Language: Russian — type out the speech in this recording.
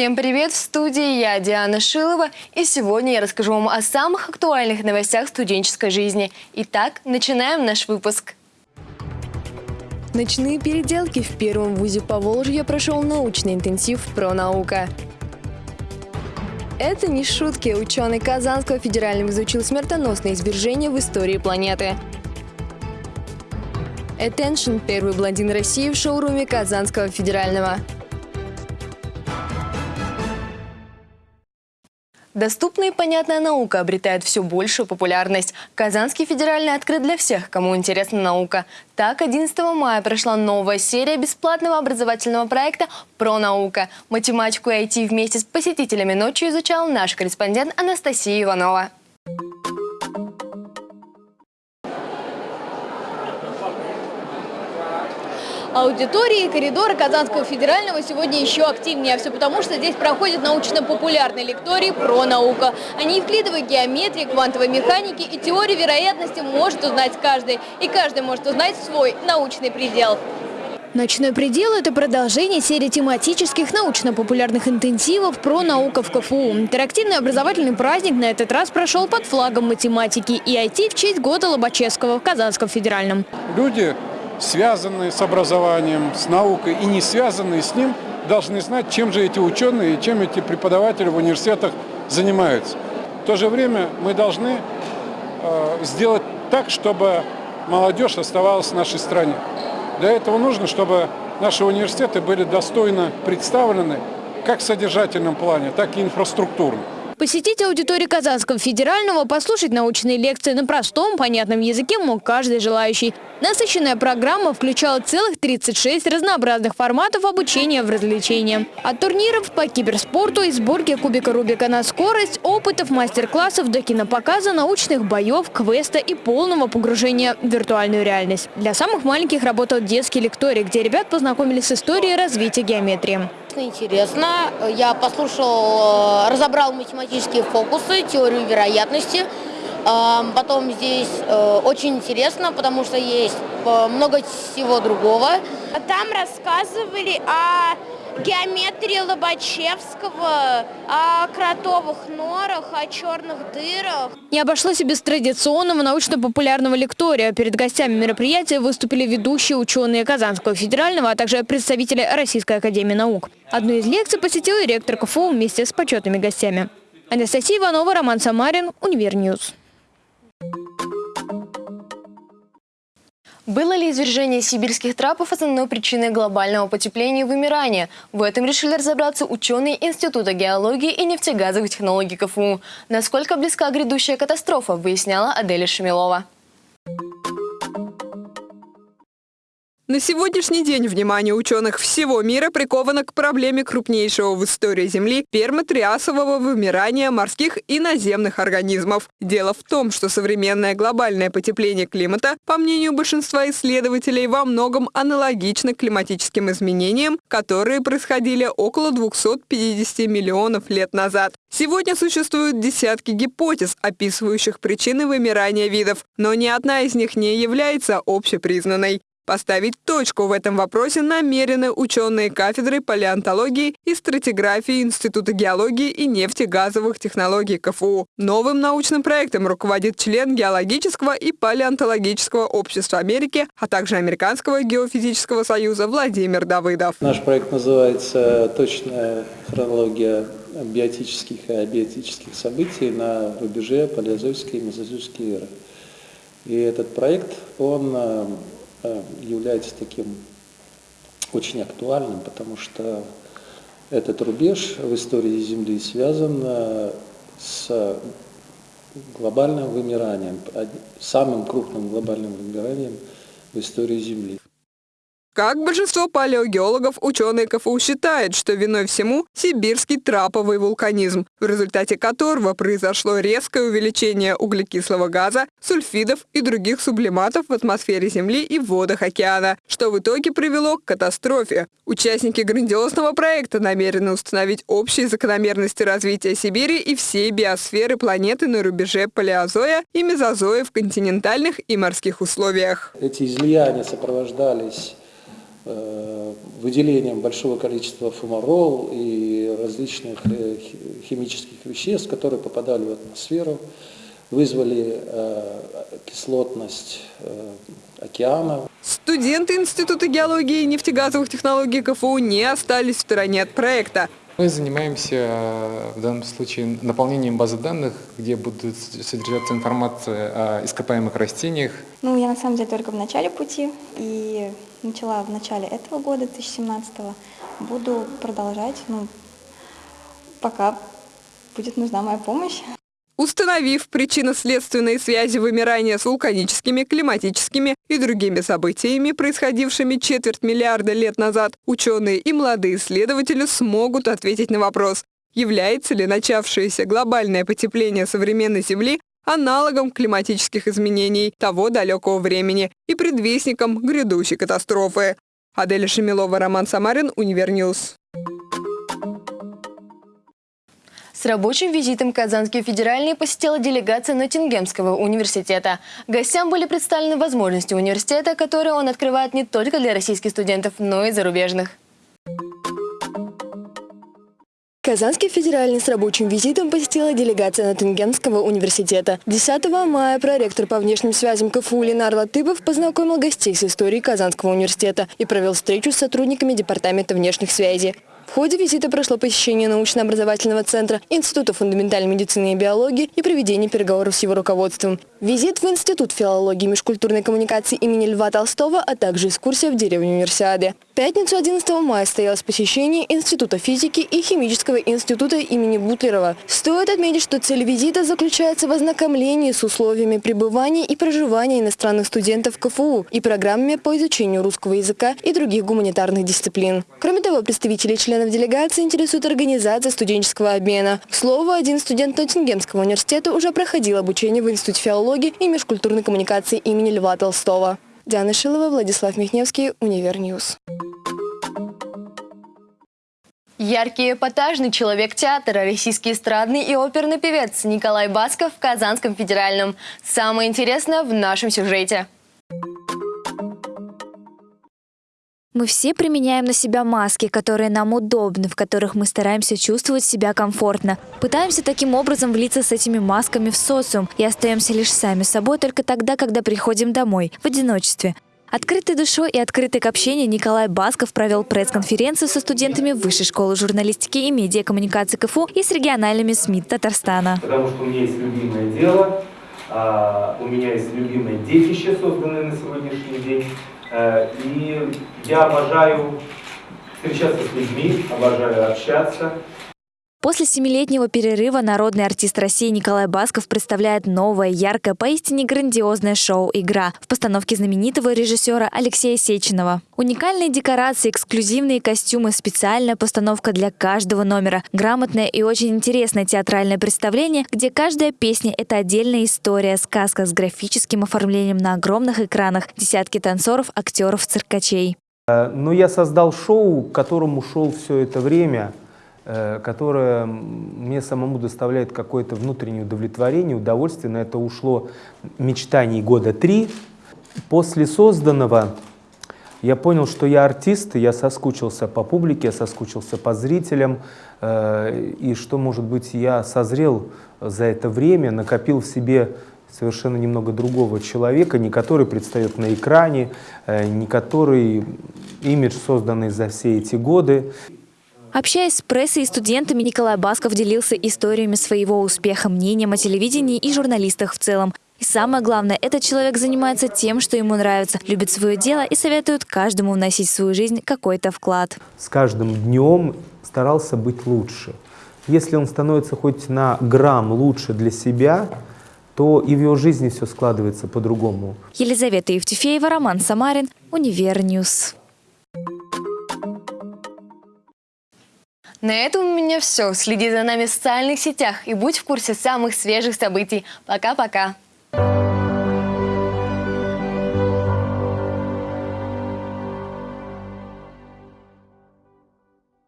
Всем привет! В студии я, Диана Шилова, и сегодня я расскажу вам о самых актуальных новостях студенческой жизни. Итак, начинаем наш выпуск. Ночные переделки в первом вузе Поволжья прошел научный интенсив «Про наука». Это не шутки. Ученый Казанского федерального изучил смертоносное извержение в истории планеты. Attention – первый блондин России в шоуруме Казанского федерального. Доступная и понятная наука обретает все большую популярность. Казанский федеральный открыт для всех, кому интересна наука. Так, 11 мая прошла новая серия бесплатного образовательного проекта «Про наука». Математику и IT вместе с посетителями ночью изучал наш корреспондент Анастасия Иванова. Аудитории коридоры Казанского федерального сегодня еще активнее. А все потому, что здесь проходит научно-популярный лекторий про науку. О неевклидовой геометрии, квантовой механике и теории вероятности может узнать каждый. И каждый может узнать свой научный предел. Ночной предел – это продолжение серии тематических научно-популярных интенсивов про науку в КФУ. Интерактивный образовательный праздник на этот раз прошел под флагом математики и IT в честь года Лобачевского в Казанском федеральном. Люди связанные с образованием, с наукой и не связанные с ним, должны знать, чем же эти ученые и чем эти преподаватели в университетах занимаются. В то же время мы должны э, сделать так, чтобы молодежь оставалась в нашей стране. Для этого нужно, чтобы наши университеты были достойно представлены как в содержательном плане, так и инфраструктурно. Посетить аудиторию Казанского федерального, послушать научные лекции на простом, понятном языке мог каждый желающий. Насыщенная программа включала целых 36 разнообразных форматов обучения в развлечения. От турниров по киберспорту и сборки кубика Рубика на скорость, опытов, мастер-классов до кинопоказа, научных боев, квеста и полного погружения в виртуальную реальность. Для самых маленьких работал детский лекторий, где ребят познакомились с историей развития геометрии. Интересно. Я послушал, э, разобрал математические фокусы, теорию вероятности. Потом здесь э, очень интересно, потому что есть э, много всего другого. Там рассказывали о геометрии Лобачевского, о кротовых норах, о черных дырах. Не обошлось и без традиционного научно-популярного лектория. Перед гостями мероприятия выступили ведущие ученые Казанского федерального, а также представители Российской академии наук. Одну из лекций посетил и ректор КФУ вместе с почетными гостями. Анастасия Иванова, Роман Самарин, Univer News. Было ли извержение сибирских трапов основной причиной глобального потепления и вымирания? В этом решили разобраться ученые Института геологии и нефтегазовых технологий КФУ. Насколько близка грядущая катастрофа, выясняла Аделя Шамилова. На сегодняшний день внимание ученых всего мира приковано к проблеме крупнейшего в истории Земли пермотриасового вымирания морских и наземных организмов. Дело в том, что современное глобальное потепление климата, по мнению большинства исследователей, во многом аналогично климатическим изменениям, которые происходили около 250 миллионов лет назад. Сегодня существуют десятки гипотез, описывающих причины вымирания видов, но ни одна из них не является общепризнанной. Поставить точку в этом вопросе намерены ученые кафедры палеонтологии и стратиграфии Института геологии и нефтегазовых технологий КФУ. Новым научным проектом руководит член Геологического и палеонтологического общества Америки, а также Американского геофизического союза Владимир Давыдов. Наш проект называется «Точная хронология биотических и абиотических событий на рубеже палеозойской и мезозойской эры». И этот проект, он э, является таким очень актуальным, потому что этот рубеж в истории Земли связан э, с глобальным вымиранием, самым крупным глобальным вымиранием в истории Земли. Как большинство палеогеологов, ученые КФУ считают, что виной всему сибирский траповый вулканизм, в результате которого произошло резкое увеличение углекислого газа, сульфидов и других сублиматов в атмосфере Земли и в водах океана, что в итоге привело к катастрофе. Участники грандиозного проекта намерены установить общие закономерности развития Сибири и всей биосферы планеты на рубеже палеозоя и мезозоя в континентальных и морских условиях. Эти излияния сопровождались выделением большого количества фумарол и различных э, химических веществ, которые попадали в атмосферу, вызвали кислотность океана. Студенты Института геологии и нефтегазовых технологий КФУ не остались в стороне от проекта. Мы занимаемся э, в данном случае наполнением базы данных, где будет содержаться информация о ископаемых растениях. Ну, я на самом деле только в начале пути и начала в начале этого года, 2017 -го. Буду продолжать, ну, пока будет нужна моя помощь. Установив причинно-следственные связи вымирания с вулканическими, климатическими и другими событиями, происходившими четверть миллиарда лет назад, ученые и молодые исследователи смогут ответить на вопрос, является ли начавшееся глобальное потепление современной Земли аналогом климатических изменений того далекого времени и предвестником грядущей катастрофы. Аделя Шамилова, Роман Самарин, Univer News. С рабочим визитом Казанский федеральный посетила делегация Ноттингемского университета. Гостям были представлены возможности университета, которые он открывает не только для российских студентов, но и зарубежных. Казанский федеральный с рабочим визитом посетила делегация Ноттингемского университета. 10 мая проректор по внешним связям КФУ Ленар Латыпов познакомил гостей с историей Казанского университета и провел встречу с сотрудниками Департамента внешних связей. В ходе визита прошло посещение научно-образовательного центра Института фундаментальной медицины и биологии и проведение переговоров с его руководством. Визит в Институт филологии и межкультурной коммуникации имени Льва Толстого, а также экскурсия в деревню Универсиады. Пятницу 11 мая состоялось посещение Института физики и химического института имени Бутлерова. Стоит отметить, что цель визита заключается в ознакомлении с условиями пребывания и проживания иностранных студентов КФУ и программами по изучению русского языка и других гуманитарных дисциплин. Кроме того, представители членов делегации интересует организация студенческого обмена. К слову, один студент Ноттингемского университета уже проходил обучение в Институте филологии филологии и межкультурной коммуникации имени Льва Толстого. Диана Шилова, Владислав Михневский, Univer News. Яркий эпатажный человек театра, российский эстрадный и оперный певец Николай Басков в Казанском федеральном. Самое интересное в нашем сюжете. Мы все применяем на себя маски, которые нам удобны, в которых мы стараемся чувствовать себя комфортно. Пытаемся таким образом влиться с этими масками в социум и остаемся лишь сами собой только тогда, когда приходим домой, в одиночестве. Открытой душой и открытый к общению Николай Басков провел пресс-конференцию со студентами Высшей школы журналистики и медиакоммуникации КФУ и с региональными СМИ Татарстана. Потому что у меня есть любимое дело, а, у меня есть любимое детище, созданное на сегодняшний день. Э, и я обожаю встречаться с людьми, обожаю общаться. После семилетнего перерыва народный артист России Николай Басков представляет новое, яркое, поистине грандиозное шоу «Игра» в постановке знаменитого режиссера Алексея Сеченова. Уникальные декорации, эксклюзивные костюмы, специальная постановка для каждого номера, грамотное и очень интересное театральное представление, где каждая песня – это отдельная история, сказка с графическим оформлением на огромных экранах, десятки танцоров, актеров, циркачей. Э, Но ну, я создал шоу, к которому шел все это время – которое мне самому доставляет какое-то внутреннее удовлетворение, удовольствие. На это ушло мечтаний года три. После созданного я понял, что я артист, я соскучился по публике, я соскучился по зрителям, э, и что, может быть, я созрел за это время, накопил в себе совершенно немного другого человека, не который предстает на экране, э, не который имидж, созданный за все эти годы. Общаясь с прессой и студентами, Николай Басков делился историями своего успеха, мнением о телевидении и журналистах в целом. И самое главное, этот человек занимается тем, что ему нравится, любит свое дело и советует каждому вносить в свою жизнь какой-то вклад. С каждым днем старался быть лучше. Если он становится хоть на грамм лучше для себя, то и в его жизни все складывается по-другому. Елизавета Евтефеева, Роман Самарин, Univer News. На этом у меня все. Следи за нами в социальных сетях и будь в курсе самых свежих событий. Пока-пока.